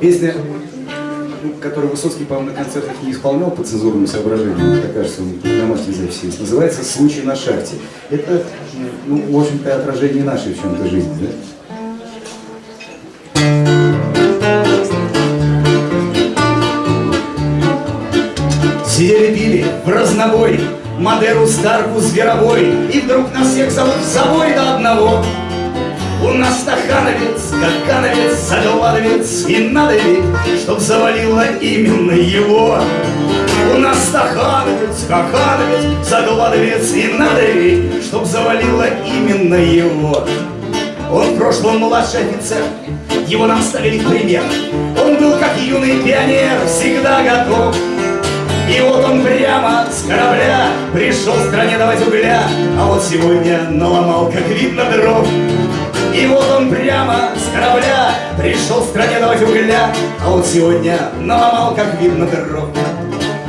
Песня, ну, которую Высоцкий, по-моему, на концертах не исполнял по цензурным соображениям, мне кажется, он на домашней записи есть, называется «Случай на шахте». Это, ну, в общем-то, отражение нашей в чем-то жизни, да? Сидели, пили в разнобой, Мадеру, Старку, Зверовой, И вдруг нас всех зовут в забой до одного. Стахановец, какановец, загладовец, И надо ведь, чтоб завалило именно его. У нас стахановец, какановец, загладовец, И надо ведь, чтоб завалило именно его. Он в прошлом младший офицер, его нам ставили пример. Он был как юный пионер, всегда готов и вот он прямо с корабля Пришел в стране давать угля А вот сегодня наломал, как видно, дров корабля. Пришел в стране давать угля А вот сегодня наломал, как видно, дров.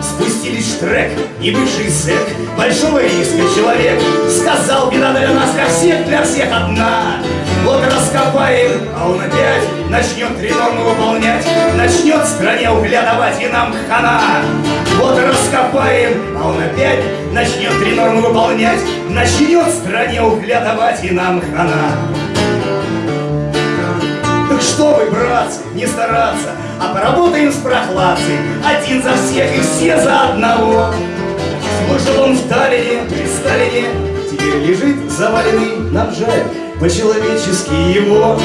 Спустились штрек и бывший зэк Большого риска человек Сказал, беда для нас, для всех, для всех одна Вот раскопаем, а он опять Начнет три нормы выполнять Начнет стране угля давать и нам хана. Вот раскопаем, а он опять Начнет три нормы выполнять Начнет стране угля давать и нам хана так что вы, братцы, не стараться, а поработаем с прохладцей, один за всех и все за одного. Служил он в Таллине, при Сталине, теперь лежит заваленный, нам жаль, по-человечески его.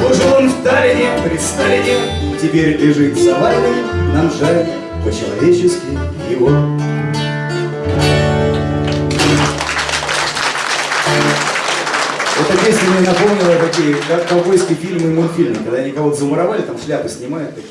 Служил он в Таллине, при Сталине, теперь лежит заваленный, нам жаль, по-человечески его. Песня мне напомнила такие как ковбойские фильмы и мультфильмы, когда они кого-то замуровали, там шляпы снимают такие.